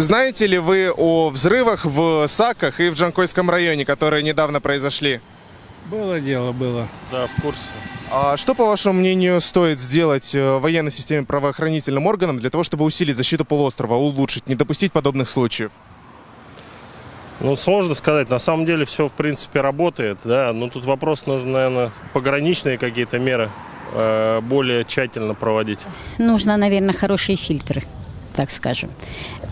Знаете ли вы о взрывах в Саках и в Джанкойском районе, которые недавно произошли? Было дело, было. Да, в курсе. А что, по вашему мнению, стоит сделать э, военной системе правоохранительным органам для того, чтобы усилить защиту полуострова, улучшить, не допустить подобных случаев? Ну, сложно сказать. На самом деле все, в принципе, работает, да. Но тут вопрос нужно, наверное, пограничные какие-то меры э, более тщательно проводить. нужно, наверное, хорошие фильтры, так скажем.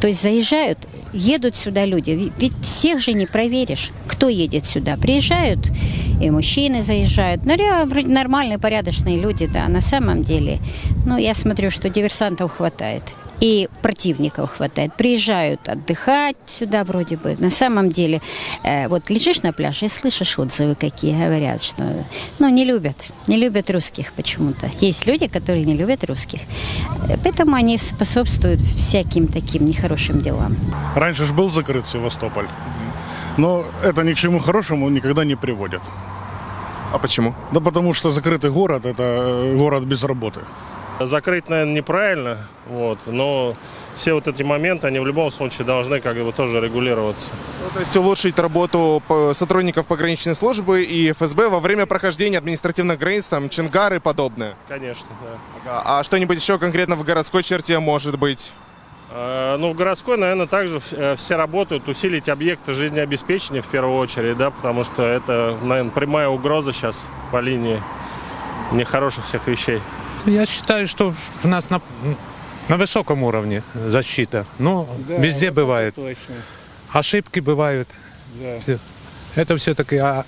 То есть заезжают, едут сюда люди, ведь всех же не проверишь, кто едет сюда. Приезжают и мужчины заезжают, ну, вроде нормальные, порядочные люди, да, на самом деле. Ну, я смотрю, что диверсантов хватает. И противников хватает. Приезжают отдыхать сюда вроде бы. На самом деле, э, вот лежишь на пляже и слышишь отзывы какие говорят, что ну, не любят. Не любят русских почему-то. Есть люди, которые не любят русских. Поэтому они способствуют всяким таким нехорошим делам. Раньше же был закрыт Севастополь. Но это ни к чему хорошему никогда не приводит. А почему? Да потому что закрытый город – это э, город без работы. Закрыть, наверное, неправильно, вот, но все вот эти моменты, они в любом случае должны как бы тоже регулироваться. Ну, то есть улучшить работу по- сотрудников пограничной службы и ФСБ во время прохождения административных границ, там, Чингар и подобное. Конечно, да. А что-нибудь еще конкретно в городской черте может быть? Э, Ну, в городской, наверное, также э, все работают, усилить объекты жизнеобеспечения в первую очередь, да, потому что это, наверное, прямая угроза сейчас по линии нехороших всех вещей. Я считаю, что у нас на, на высоком уровне защита. Но везде бывает. Точно. Ошибки бывают. Да. Всё. Это все-таки а,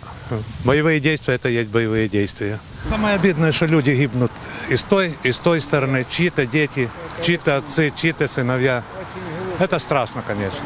боевые действия, это есть боевые действия. Самое обидное, что люди гибнут и с той, и с той стороны, чьи-то дети, чьи-то отцы, чьи-то сыновья. Это страшно, конечно.